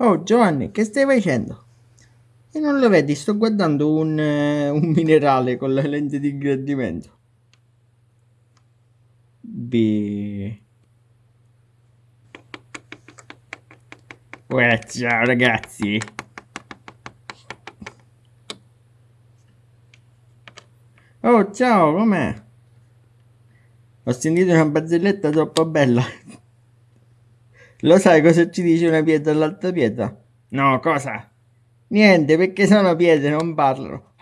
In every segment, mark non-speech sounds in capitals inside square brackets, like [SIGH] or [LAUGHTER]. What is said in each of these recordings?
Oh Giovanni, che stai facendo? E non lo vedi, sto guardando un, eh, un minerale con la lente di ingrandimento. B. Uè, ciao ragazzi. Oh, ciao, com'è? Ho sentito una barzelletta troppo bella. Lo sai cosa ci dice una pietra all'altra pietra? No, cosa? Niente, perché sono pietre, non parlano.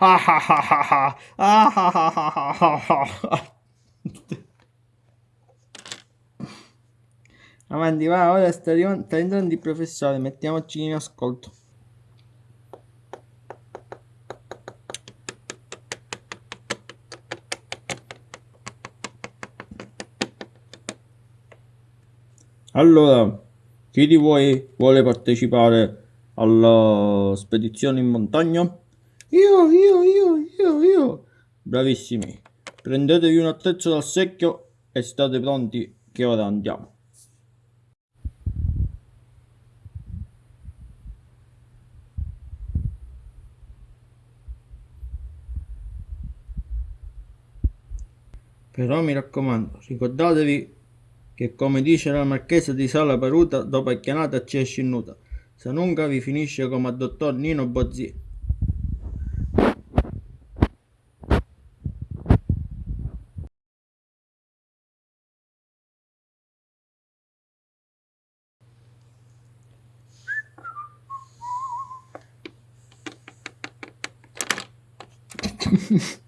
Avanti, va, ora sta, sta entrando il professore, mettiamoci in ascolto. Allora, chi di voi vuole partecipare alla spedizione in montagna? Io, io, io, io, io. Bravissimi. Prendetevi un attrezzo dal secchio e state pronti che ora andiamo. Però mi raccomando, ricordatevi che come dice la marchesa di Sala Paruta, dopo è chianata ci esce nuda. Se nunca vi finisce come a dottor Nino Bozzi. [LAUGHS]